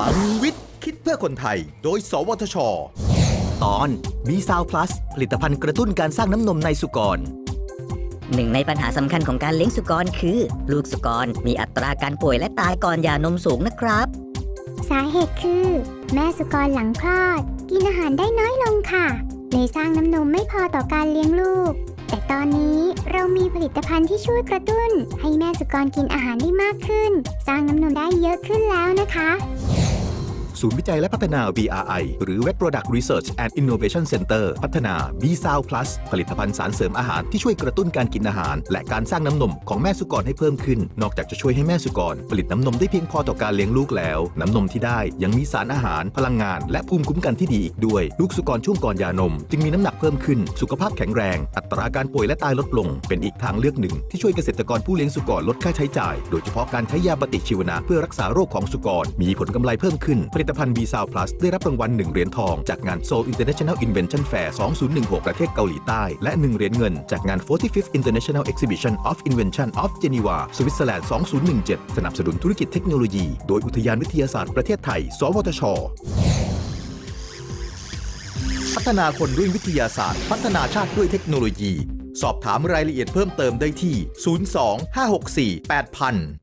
ลังวิทย์ คิดเพื่อคนไทย โดย สวทช ตอนบีซาวพลัสผลิตภัณฑ์กระตุ้นการสร้างน้ำนมในสุกร หนึ่งในปัญหาสำคัญของการเลี้ยงสุกรคือ ลูกสุกรมีอัตราการป่วยและตายก่อนหย่านมสูงนะครับ สาเหตุคือ แม่สุกรหลังคลอด กินอาหารได้น้อยลงค่ะเลยสร้างน้ำนมไม่พอต่อการเลี้ยงลูก แต่ตอนนี้เรามีผลิตภัณฑ์ที่ช่วยกระตุ้น ให้แม่สุกรกินอาหารได้มากขึ้น สร้างน้ำนมได้เยอะขึ้นแล้วนะคะ ศูนย์วิจัยและพัฒนา VRI หรือ Wet Product Research and Innovation Center พัฒนา b s o u Plus ผลิตภัณฑ์สารเสริมอาหารที่ช่วยกระตุ้นการกินอาหาร และการสร้างน้ำนมของแม่สุกรให้เพิ่มขึ้น นอกจากจะช่วยให้แม่สุกร ผลิตน้ำนมได้เพียงพอต่อการเลี้ยงลูกแล้ว น้ำนมที่ได้ยังมีสารอาหาร พลังงาน และภูมิคุ้มกันที่ดีอีกด้วย ลูกสุกรช่วงก่อนยานม จึงมีน้ำหนักเพิ่มขึ้น สุขภาพแข็งแรง อัตราการป่วยและตายลดลง เป็นอีกทางเลือกหนึ่ง ที่ช่วยเกษตรกรผู้เลี้ยงสุกรลดค่าใช้จ่าย โดยเฉพาะการใช้ยาปฏิชีวนะเพื่อรักษาโรคของสุกรมีผลกำไรเพิ่มขึ้นผลิตภัณฑ์ b s o u Plus ได้รับรางวัล 1 เหรียญทอง จากงาน Seoul International Invention Fair 2016 ประเทศเกาหลีใต้ และ 1 เหรียญเงิน จากงาน 45th International Exhibition of Invention of Geneva สวิตเซอร์แลนด์ 2017 สนับสนุนธุรกิจเทคโนโลยี โดยอุทยานวิทยาศาสตร์ประเทศไทย สวทช พัฒนาคนด้วยวิทยาศาสตร์ พัฒนาชาติด้วยเทคโนโลยี สอบถามรายละเอียดเพิ่มเติมได้ที่ 02 564 8000